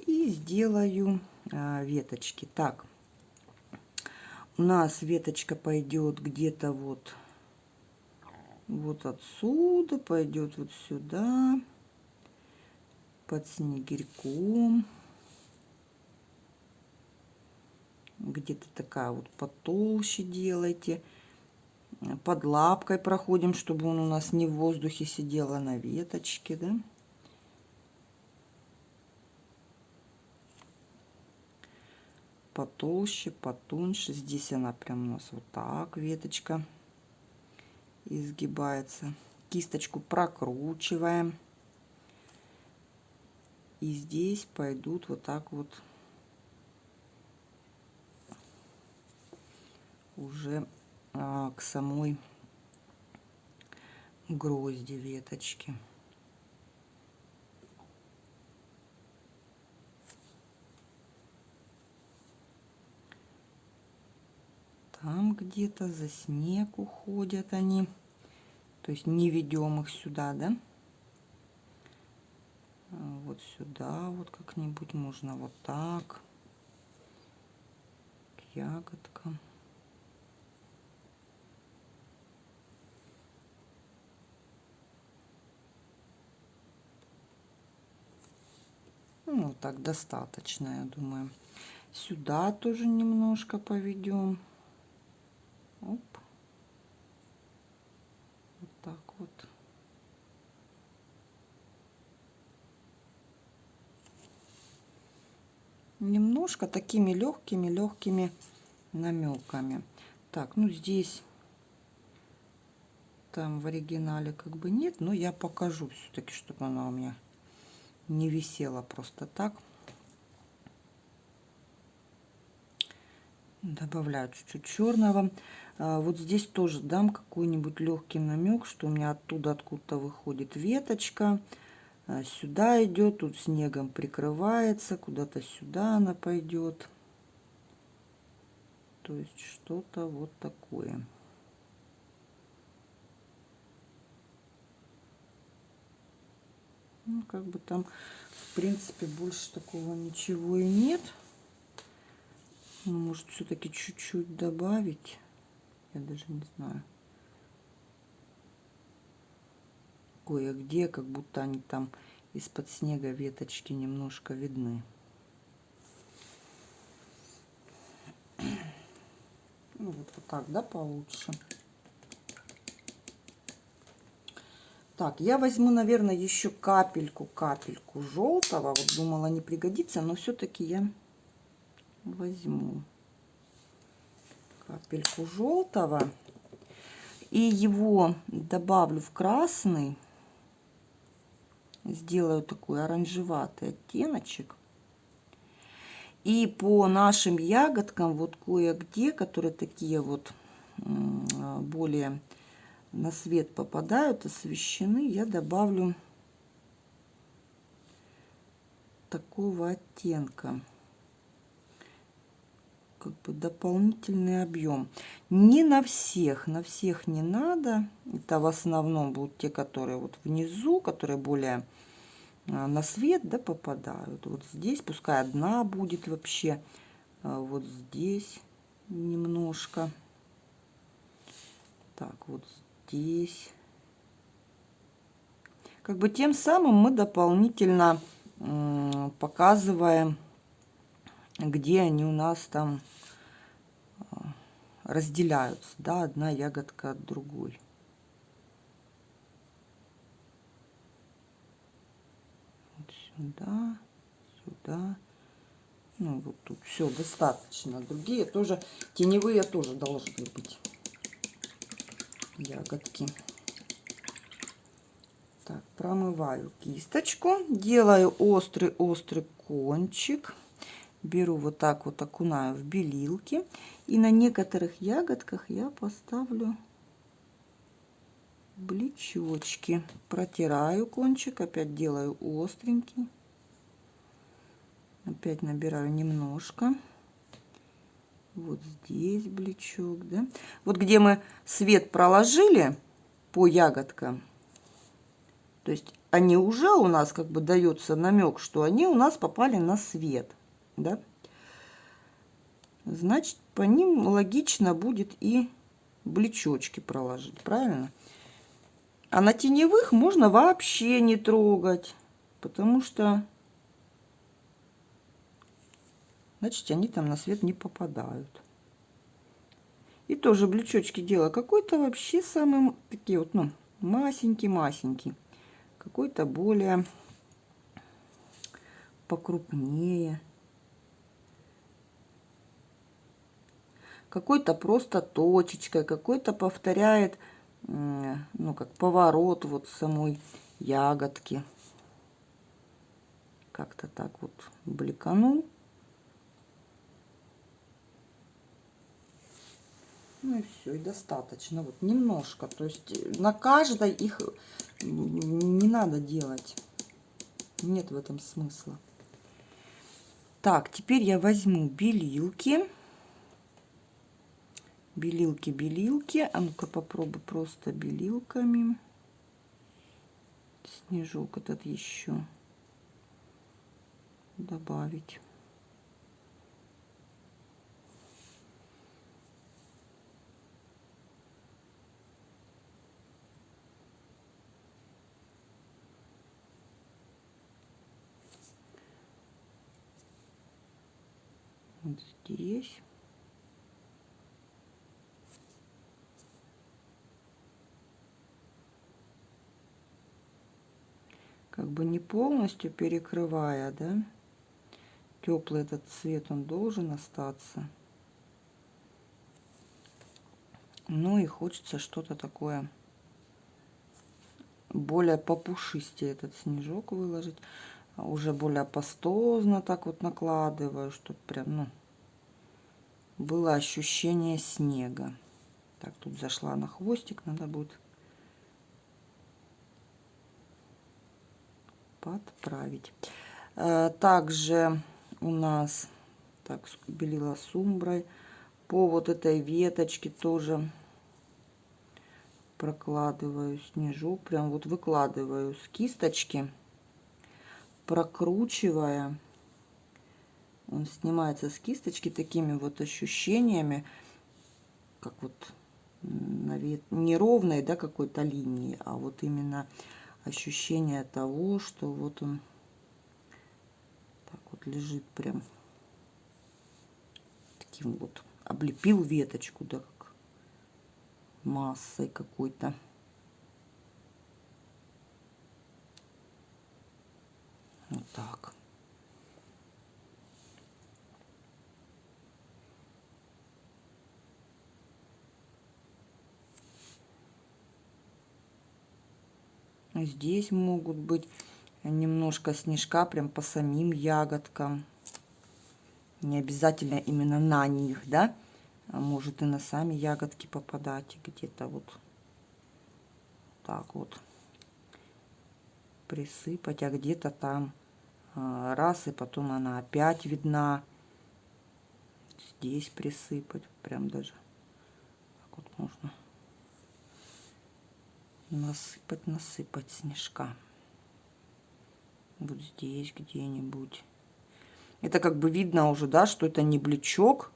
Speaker 1: Сделаю а, веточки. Так, у нас веточка пойдет где-то вот, вот отсюда, пойдет вот сюда, под снегирьком. Где-то такая вот потолще делайте. Под лапкой проходим, чтобы он у нас не в воздухе сидел, а на веточке, да. Потолще, потоньше. Здесь она прям у нас вот так, веточка изгибается. Кисточку прокручиваем. И здесь пойдут вот так вот уже а, к самой грозди веточки. Там где-то за снег уходят они. То есть не ведем их сюда, да? А вот сюда вот как-нибудь можно вот так. К ягодкам. Ну, вот так достаточно, я думаю. Сюда тоже немножко поведем. Оп. Вот так вот. Немножко такими легкими-легкими намеками. Так, ну здесь там в оригинале как бы нет, но я покажу все-таки, чтобы она у меня не висела просто так. Добавляю чуть-чуть черного. А, вот здесь тоже дам какой-нибудь легкий намек, что у меня оттуда откуда-то выходит веточка. А, сюда идет, тут снегом прикрывается, куда-то сюда она пойдет. То есть что-то вот такое. Ну, как бы там, в принципе, больше такого ничего и нет. Ну, может, все-таки чуть-чуть добавить я даже не знаю. Кое-где, как будто они там из-под снега веточки немножко видны. (clears throat) Ну, вот, вот так, да, получше. Так, я возьму, наверное, еще капельку, капельку желтого. Вот думала, не пригодится, но все-таки я возьму капельку желтого. И его добавлю в красный. Сделаю такой оранжеватый оттеночек. И по нашим ягодкам, вот кое-где, которые такие вот более на свет попадают, освещены, я добавлю такого оттенка. Как бы дополнительный объем. Не на всех, на всех не надо. Это в основном будут те, которые вот внизу, которые более а, на свет да, попадают. Вот здесь пускай одна будет вообще. А вот здесь немножко. Так, вот здесь. Как бы тем самым мы дополнительно показываем, где они у нас там разделяются, да, одна ягодка от другой. Вот сюда, сюда. Ну, вот тут все достаточно. Другие тоже, теневые тоже должны быть ягодки. Так, промываю кисточку, делаю острый-острый кончик. Беру вот так вот, окунаю в белилки. И на некоторых ягодках я поставлю блечочки. Протираю кончик, опять делаю остренький. Опять набираю немножко. Вот здесь блечок, да. Вот где мы свет проложили по ягодкам, то есть они уже у нас как бы дается намек, что они у нас попали на свет. Да? Значит, по ним логично будет и блечочки проложить, правильно? А на теневых можно вообще не трогать, потому что, значит, они там на свет не попадают. И тоже блечочки делаю какой-то вообще самый такие вот, ну, масенький-масенький какой-то более покрупнее. Какой-то просто точечкой, какой-то повторяет, ну, как поворот вот самой ягодки. Как-то так вот бликанул. Ну и все, и достаточно. Вот немножко. То есть на каждой их не надо делать. Нет в этом смысла. Так, теперь я возьму белилки. Белилки, белилки. А ну-ка попробуй просто белилками. Снежок этот еще добавить. здесь. Как бы не полностью перекрывая, да, теплый этот цвет, он должен остаться. Ну и хочется что-то такое более попушистее этот снежок выложить уже более пастозно так вот накладываю, чтобы прям, ну, было ощущение снега. Так, тут зашла на хвостик, надо будет подправить. Э, также у нас, так, белила сумброй, по вот этой веточке тоже прокладываю снежок, прям вот выкладываю с кисточки прокручивая, он снимается с кисточки такими вот ощущениями, как вот неровной, да, какой-то линии, а вот именно ощущение того, что вот он так вот лежит прям таким вот, облепил веточку, да, как массой какой-то. Вот так. Здесь могут быть немножко снежка прям по самим ягодкам. Не обязательно именно на них, да? А может и на сами ягодки попадать где-то вот так вот присыпать, а где-то там а, раз, и потом она опять видна. здесь присыпать. Прям даже так вот можно насыпать, насыпать снежка. Вот здесь где-нибудь. Это как бы видно уже, да, что это не блечок.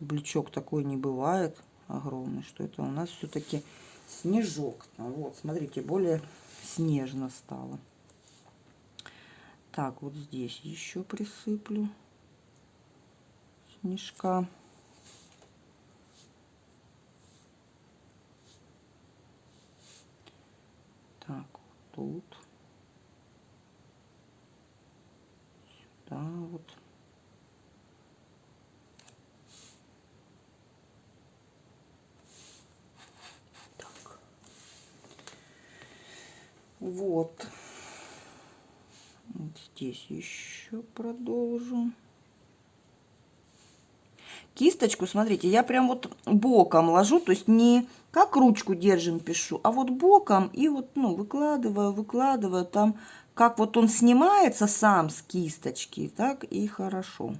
Speaker 1: Блечок такой не бывает огромный, что это у нас все-таки снежок. Вот, смотрите, более снежно стало. Так, вот здесь еще присыплю снежка. Так, вот тут. Сюда вот. Так. Вот. вот здесь еще продолжу кисточку, смотрите, я прям вот боком ложу, то есть не как ручку держим, пишу, а вот боком и вот, ну, выкладываю, выкладываю там, как вот он снимается сам с кисточки, так и хорошо.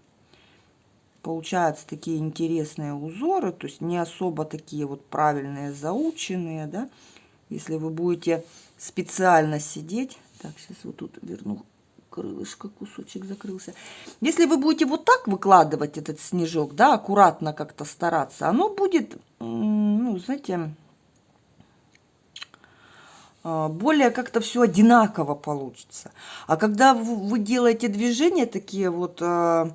Speaker 1: Получаются такие интересные узоры, то есть не особо такие вот правильные, заученные, да. Если вы будете специально сидеть, так, сейчас вот тут верну крылышко, кусочек закрылся. Если вы будете вот так выкладывать этот снежок, да, аккуратно как-то стараться, оно будет, ну, знаете, а, более как-то все одинаково получится. А когда вы делаете движения такие вот, а,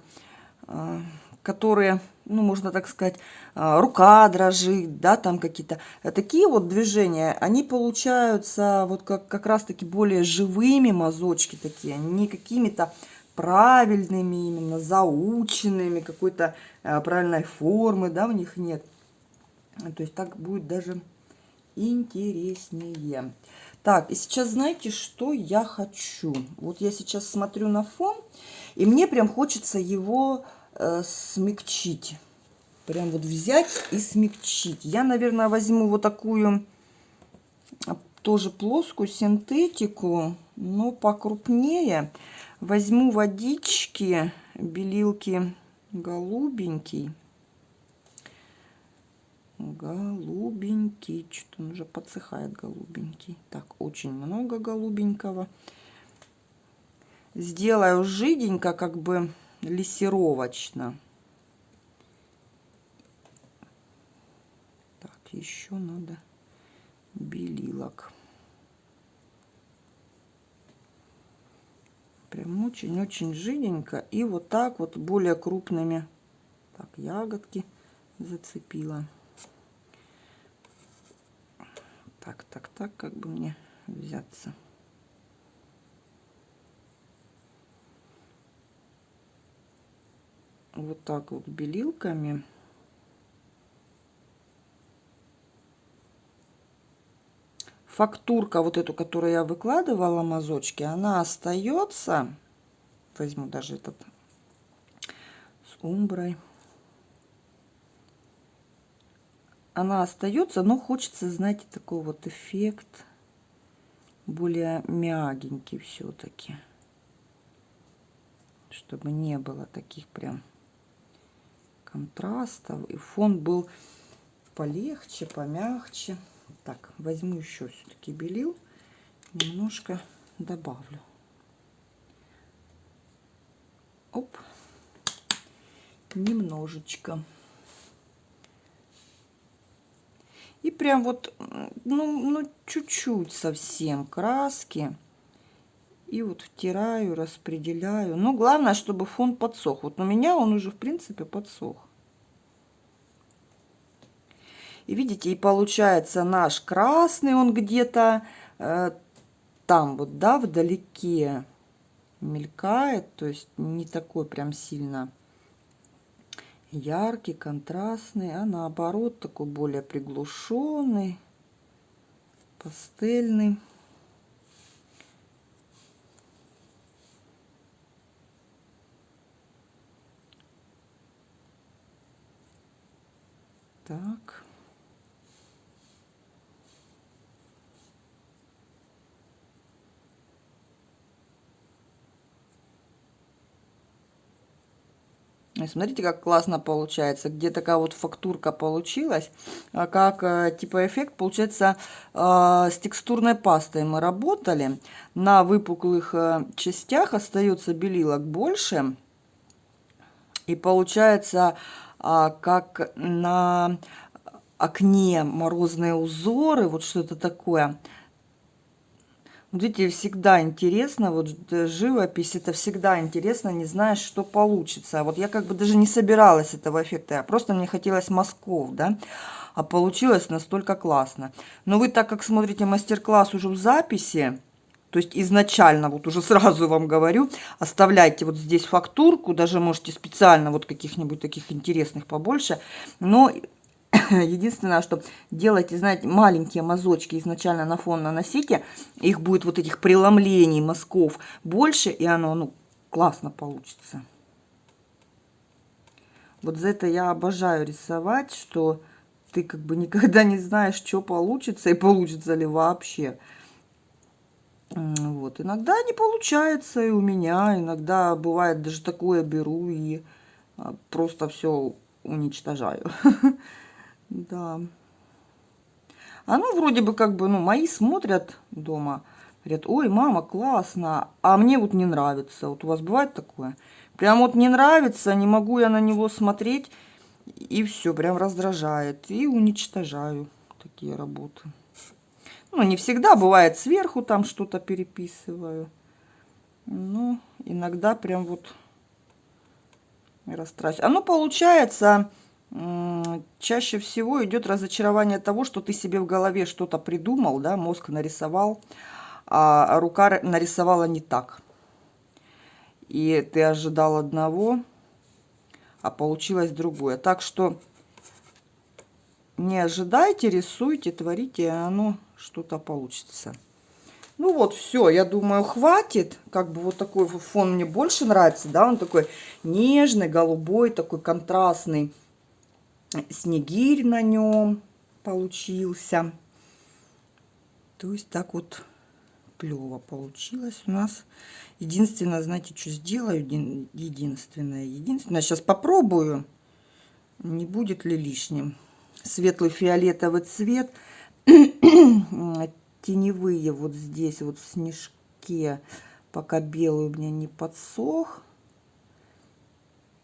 Speaker 1: а, которые ну, можно так сказать, рука дрожит, да, там какие-то. Э, такие вот движения, они получаются вот как, как раз-таки более живыми мазочки такие, не какими-то правильными именно, заученными, какой-то а, правильной формы, да, у них нет. То есть так будет даже интереснее. Так, и сейчас знаете, что я хочу? Вот я сейчас смотрю на фон, и мне прям хочется его э, смягчить. Прям вот взять и смягчить. Я, наверное, возьму вот такую а, тоже плоскую синтетику, но покрупнее. Возьму водички, белилки голубенький. Голубенький. Что-то он уже подсыхает голубенький. Так, очень много голубенького. Сделаю жиденько, как бы лессировочно. Так, еще надо белилок. Прям очень-очень жиденько. И вот так вот более крупными. Так, ягодки зацепила. Так, так, так, как бы мне взяться. вот так вот белилками. Фактурка вот эту, которую я выкладывала, мазочки, она остается. Возьму даже этот с умброй. Она остается, но хочется, знаете, такой вот эффект более мягенький все-таки чтобы не было таких прям контрастов. И фон был полегче, помягче. Так, возьму еще все-таки белил. Немножко добавлю. Оп. Немножечко. И прям вот, ну, ну чуть-чуть совсем краски. И вот втираю, распределяю. Но главное, чтобы фон подсох. Вот у меня он уже, в принципе, подсох. И видите, и получается наш красный, он где-то э, там вот, да, вдалеке мелькает. То есть не такой прям сильно яркий, контрастный, а наоборот такой более приглушенный, пастельный. Так. Смотрите, как классно получается. Где такая вот фактурка получилась. А как э, типа эффект получается э, с текстурной пастой мы работали. На выпуклых э, частях остается белилок больше. И получается как на окне морозные узоры. Вот что-то такое. Видите, всегда интересно, вот э, живопись, это всегда интересно, не знаешь, что получится. Вот я как бы даже не собиралась этого эффекта, а просто мне хотелось мазков, да, а получилось настолько классно. Но вы так как смотрите мастер-класс уже в записи, то есть изначально, вот уже (laughs) сразу вам говорю, оставляйте вот здесь фактурку, даже можете специально вот каких-нибудь таких интересных побольше, но (clears throat) Единственное, что делайте, знаете, маленькие мазочки изначально на фон наносите. Их будет вот этих преломлений мазков больше, и оно, ну, классно получится. Вот за это я обожаю рисовать, что ты как бы никогда не знаешь, что получится и получится ли вообще. Вот, иногда не получается и у меня, иногда бывает даже такое беру и а, просто все уничтожаю. (laughs) Да. Ну, вроде бы, как бы, ну, мои смотрят дома, говорят, ой, мама, классно, а мне вот не нравится. Вот у вас бывает такое? Прям вот не нравится, не могу я на него смотреть, и все, прям раздражает. И уничтожаю такие работы. Ну, не всегда, бывает сверху там что-то переписываю. Ну, иногда прям вот растрачиваю. Оно получается чаще всего идет разочарование того, что ты себе в голове что-то придумал, да, мозг нарисовал, а рука нарисовала не так. И ты ожидал одного, а получилось другое. Так что не ожидайте, рисуйте, творите, и оно что-то получится. Ну вот, все, я думаю, хватит. Как бы вот такой фон мне больше нравится, да, он такой нежный, голубой, такой контрастный снегирь на нем получился. То есть так вот клево получилось у нас. Единственное, знаете, что сделаю? Единственное, единственное. Сейчас попробую, не будет ли лишним. Светлый фиолетовый цвет. (clears throat) Теневые вот здесь, вот в снежке, пока белый у меня не подсох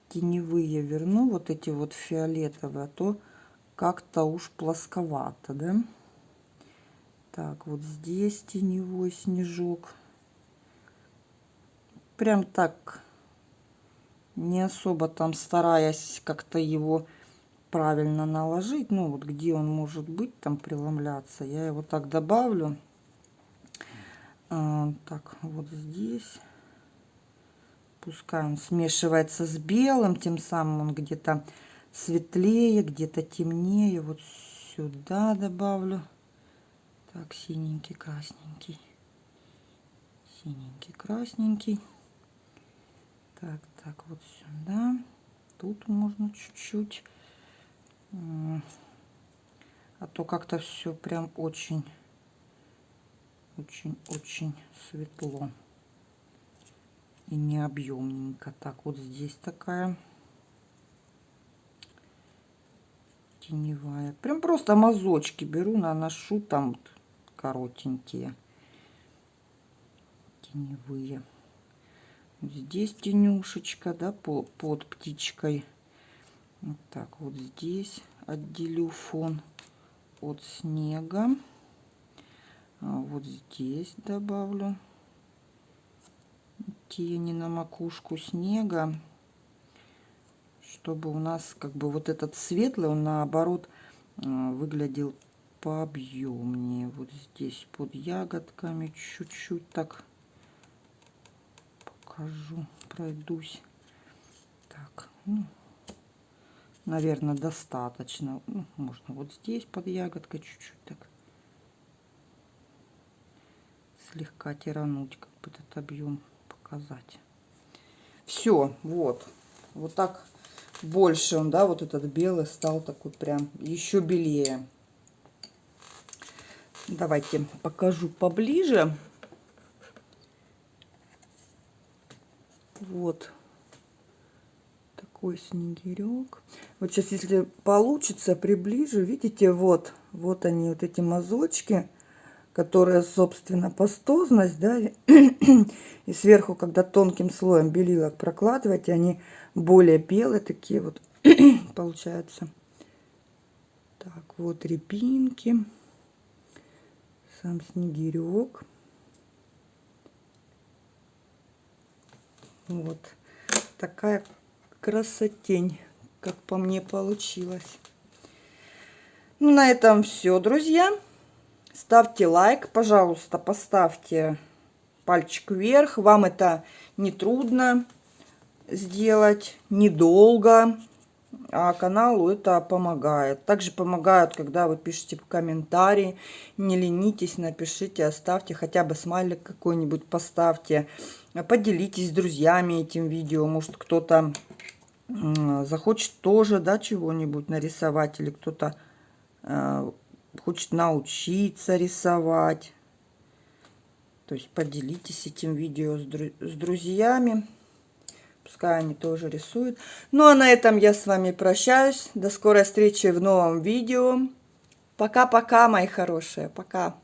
Speaker 1: теневые верну, вот эти вот фиолетовые, а то как-то уж плосковато, да? Так, вот здесь теневой снежок. Прям так, не особо там стараясь как-то его правильно наложить. Ну, вот где он может быть там преломляться, я его так добавлю. А, так, вот здесь пускай он смешивается с белым, тем самым он где-то светлее, где-то темнее. Вот сюда добавлю. Так, синенький, красненький. Синенький, красненький. Так, так, вот сюда. Тут можно чуть-чуть. А то как-то все прям очень, очень, очень светло и не объемненько. Так, вот здесь такая теневая. Прям просто мазочки беру, наношу там коротенькие теневые. Здесь тенюшечка, да, по, под птичкой. Вот так вот здесь отделю фон от снега. А вот здесь добавлю тени на макушку снега, чтобы у нас как бы вот этот светлый, он наоборот э, выглядел пообъемнее. Вот здесь под ягодками чуть-чуть так покажу, пройдусь. Так, ну, наверное, достаточно. Ну, можно вот здесь под ягодкой чуть-чуть так слегка тирануть как бы этот объем показать. Все, вот. Вот так больше он, да, вот этот белый стал такой прям еще белее. Давайте покажу поближе. Вот. такой снегирек. Вот сейчас, если получится, приближу. Видите, вот, вот они, вот эти мазочки, которые, собственно, пастозность, да, (clears throat) и сверху, когда тонким слоем белилок прокладывать, они более белые такие вот (clears throat) получаются. Так, вот репинки, сам снегирек. Вот такая красотень, как по мне получилось. Ну, на этом все, друзья. Ставьте лайк, пожалуйста, поставьте пальчик вверх. Вам это не трудно сделать, недолго, а каналу это помогает. Также помогают, когда вы пишете комментарии. Не ленитесь, напишите, оставьте хотя бы смайлик какой-нибудь, поставьте. Поделитесь с друзьями этим видео. Может, кто-то захочет тоже, да, чего-нибудь нарисовать. Или кто-то э, хочет научиться рисовать. То есть поделитесь этим видео с, дру с друзьями. Пускай они тоже рисуют. Ну а на этом я с вами прощаюсь. До скорой встречи в новом видео. Пока-пока, мои хорошие. Пока.